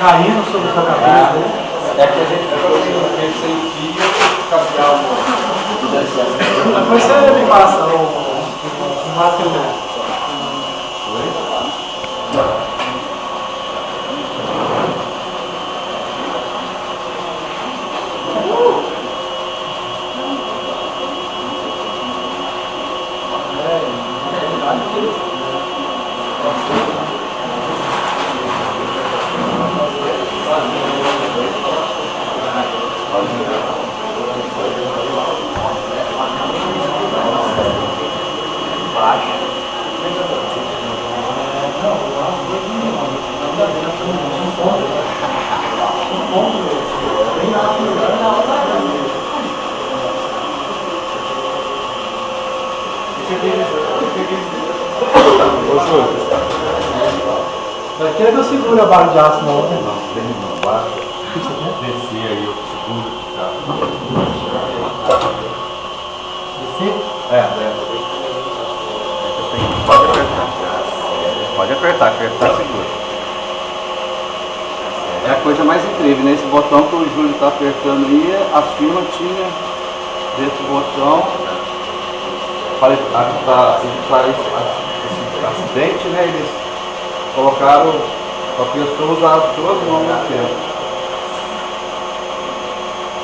caindo sobre a sua cabeça. né? É que a gente ficou sem, fio, capial. Depois você me passa o, o material. Daqui é que eu seguro a barra de aço na outra. Não, tem uma baixa. Descer aí, eu seguro. Tá? Descer? É, é. Pode apertar. Pode apertar, apertar segura. É a coisa mais incrível, né? Esse botão que o Júlio está apertando aí, a firma tinha desse botão para evitar acidente, né? Eles colocaram a pessoa usar as duas mãos no tempo.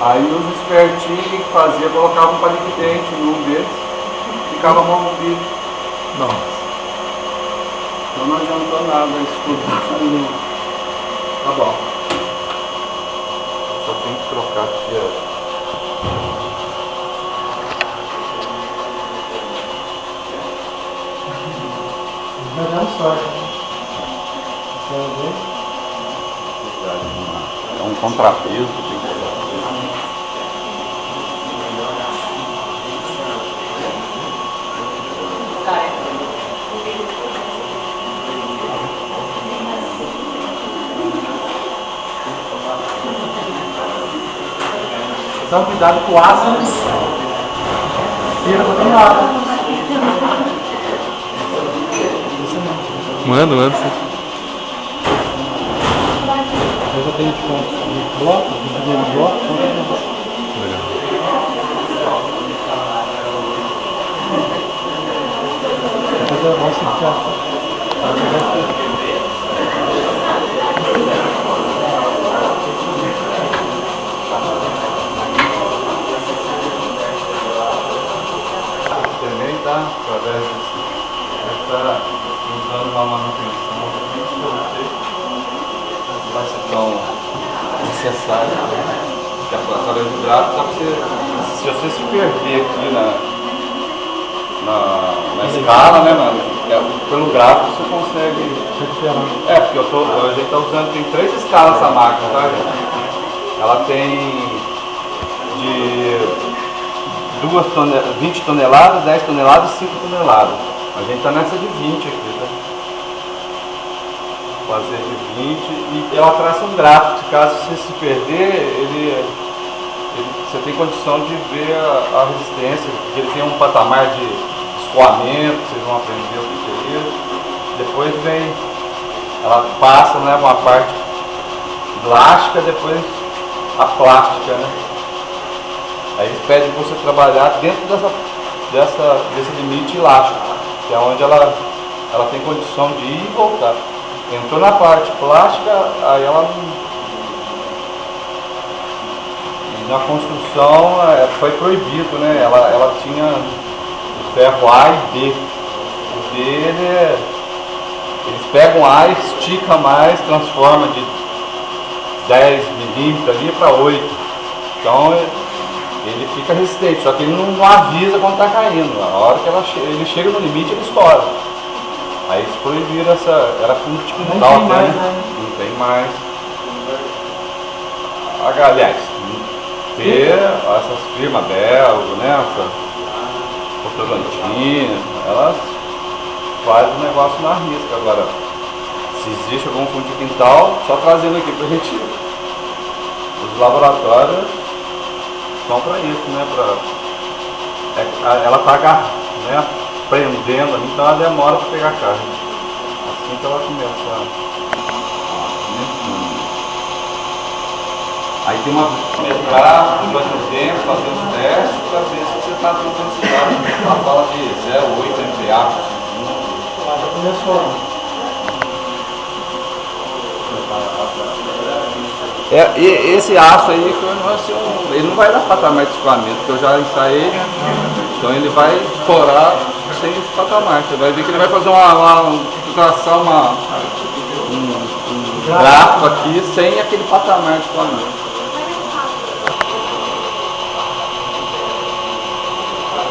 Aí os espertinhos o que fazia? Colocavam um palito de dente num deles, ficava a mão no bico. Nossa. Então não adiantou nada isso Tá bom. Só tem que trocar aqui a. Vai dar sorte. né? Quero ver. É um contrapeso. Então cuidado com o aço. Tira pra tem água. Manda, manda. Eu já tenho tipo um bloco, um primeiro bloco, então Legal. depois eu vou ficar. Também tá, através desse. Está usando uma manutenção que eu não sei se vai ser tão necessária. Porque através do gráfico dá pra você. Se você se perder aqui na, na, na escala, né? na- é, pelo gráfico você consegue. É, porque eu tô, a gente está usando, tem três escalas essa máquina, tá? Ela tem de duas tone, 20 toneladas, 10 toneladas e 5 toneladas. A gente está nessa de 20 aqui, tá? Fazer de 20 e ela traça um gráfico, caso você se perder, ele, ele- você tem condição de ver a, a resistência, porque ele tem um patamar de escoamento, vocês vão aprender o que que é isso. Depois vem, ela passa né, uma parte elástica, depois a plástica, né? Aí eles pedem para você trabalhar dentro dessa, dessa, desse limite elástico, que é onde ela, ela tem condição de ir e voltar. Entrou na parte plástica, aí ela na construção é, foi proibido, né? Ela, ela tinha o ferro A e B. O D ele é- eles pegam A, estica mais, transforma de 10 milímetros ali para 8. Então é- ele fica resistente, só que ele não, não avisa quando está caindo. A hora que ele chega no limite, ele estoura. Aí eles proibiram essa. Era com tipo um Não tal, tem mais, né? Não tem mais. Ah, Aliás, ter essas firmas belgas, né? Essa Votorantim, elas fazem o negócio na risca. Agora, se existe algum fundo de quintal, só trazendo aqui pra gente. Os laboratórios são para isso, né? Pra, é, ela tá agar- né, prendendo ali, então ela demora para pegar a carne. Assim que ela começa a. Né, Aí tem uma metrar durante o tempo, fazer os testes para ver se você está com intensidade. Ela fala de 0,8 MPa por segundo. Já começou. É, e esse aço aí ele não vai dar patamar de escoamento, porque eu já ensaiei, então ele vai estourar sem patamar. Você vai ver que ele vai fazer uma, uma traçar uma, um, um gráfico aqui sem aquele patamar de escoamento.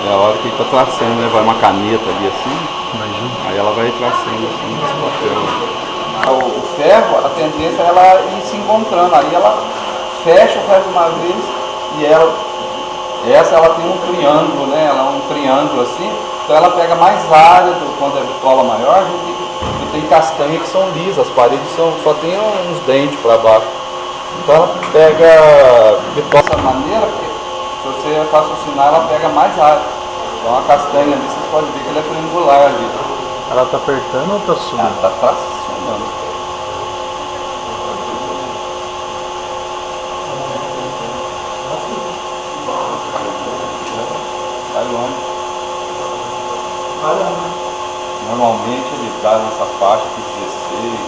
É a hora que ele está traçando, né? Vai uma caneta ali assim, aí ela vai traçando assim nesse papel. O, o ferro, a tendência é ela ir se encontrando, aí ela fecha o ferro de uma vez e ela, essa ela tem um triângulo, né? Ela é um triângulo assim, então ela pega mais área do, quando é bitola maior, a gente tem, tem castanha que são lisas, as paredes são, só tem uns dentes para baixo. Então ela pega bitola dessa maneira, porque se você raciocinar, ela pega mais área. Então a castanha ali, você pode ver que ela é triangular ali. Ela tá apertando ou tá Ah, subindo? tá tracionando. Vai longe. Normalmente ele traz nessa faixa aqui 16,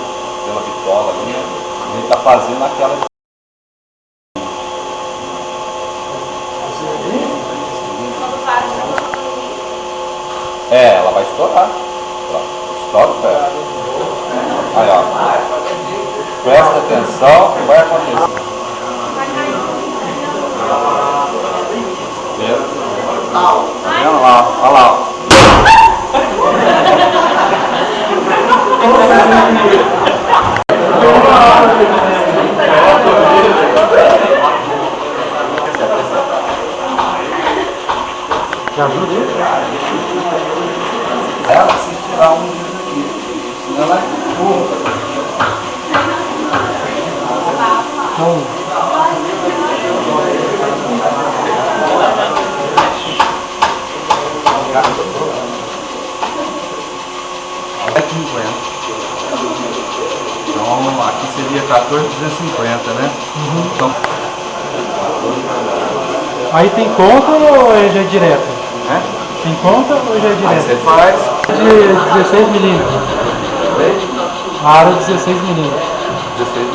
pela bitola ali, né? ele tá fazendo aquela É, ela vai estourar. Estoura o ferro. Aí, ó. Presta atenção que vai acontecer. 14 250, né? Uhum. Então... Aí tem conta ou é já é direto? É? Tem conta ou já é direto? Aí você faz. De 16 milímetros. A aro 16 milímetros. 16 milímetros.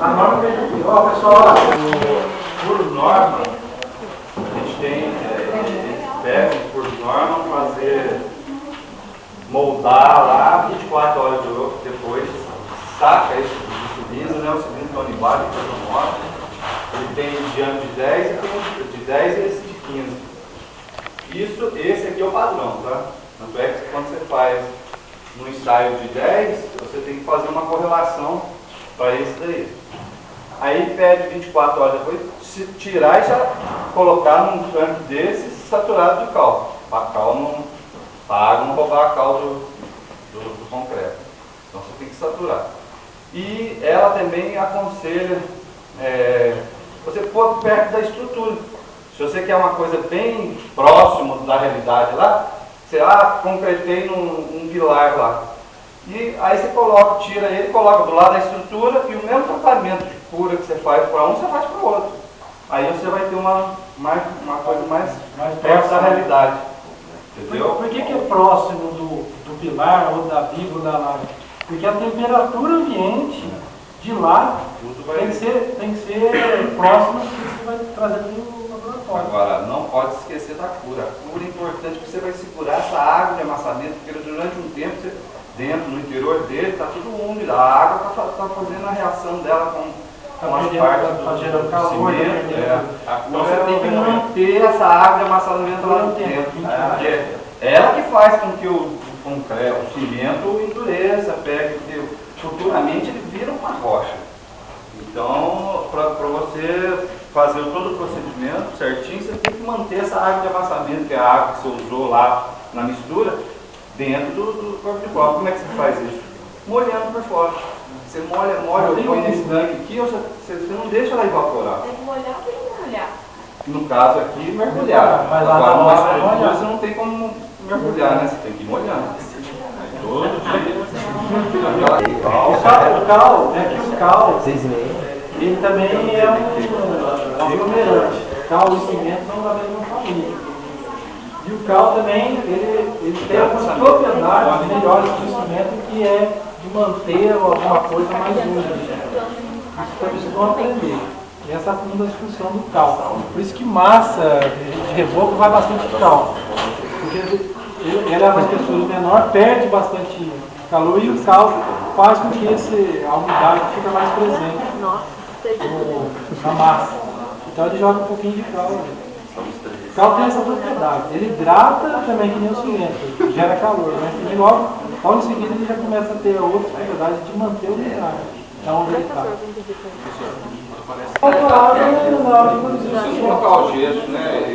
A norma é. Ó, pessoal, Por norma, a gente tem, é, eles devem, por norma, fazer, moldar lá 24 horas de- depois, saca esse do cilindro, né? O cilindro tonibado que faz um moto. Ele tem de diâmetro de 10 e um de 10 e esse de 15. Isso, esse aqui é o padrão, tá? Tanto é que quando você faz no ensaio de 10, você tem que fazer uma correlação para esse daí. Aí pede 24 horas depois, se tirar e já colocar num tanque desse saturado de cal. Para cal não, pra água não roubar a cal do, do, do concreto. Então você tem que saturar. E ela também aconselha é, você pôr perto da estrutura. Se você quer uma coisa bem próximo da realidade lá, você ah, concretei num um pilar lá. E aí você coloca, tira ele, coloca do lado da estrutura e o mesmo tratamento de cura que você faz para um, você faz para o outro. Aí você vai ter uma, mais, uma coisa mais, Mais perto da realidade. Por, Entendeu? por que, que é próximo do, do pilar ou da viga ou da laje? Porque a temperatura ambiente de lá tem que ser, tem que ser próxima do que você vai trazer para o laboratório. Agora, não pode esquecer da cura. A cura é importante porque você vai segurar essa água de amassamento, porque durante um tempo, você, dentro, no interior dele, está tudo úmido. A água está fazendo a reação dela com, Tá com as partes tá do, gerando do calor, tá cimento. é. Então você tem que manter essa água de amassamento lá um dentro. tempo, né? Porque ela que faz com que o, concreto, o cimento endureça, pega, porque futuramente ele vira uma rocha. Então, para você fazer todo o procedimento certinho, você tem que manter essa água de amassamento, que é a água que você usou lá na mistura, dentro do, do corpo de copo. Como é que você faz isso? Molhando por fora. Você molha, molha, tem põe um- nesse tanque aqui, ou você, você não deixa ela evaporar. Tem que molhar ou tem que molhar? No caso aqui, mergulhar. Mas lá Agora, na molhar. você não tem como mergulhar, né? Você tem que ir molhando. Todo dia. O cal, o cal, é que o cal, ele também é um aglomerante. Cal e cimento são da mesma família. E o cal também, ele, ele tem algumas propriedades melhores que o cimento, que é de manter alguma coisa mais úmida. Isso também vocês vão aprender. E essa é uma das funções do cal. Por isso que massa de reboco vai bastante cal. Porque ele, ele é uma textura menor, perde bastante calor e o cal faz com que esse, a umidade fique mais presente no- na massa. Então ele joga um pouquinho de cal ali. O cal tem essa propriedade. Ele hidrata também que nem o cimento, gera calor, mas também logo, logo em seguida ele já começa a ter a outra propriedade de manter a umidade. Da onde ele está. Você colocar o gesso, né?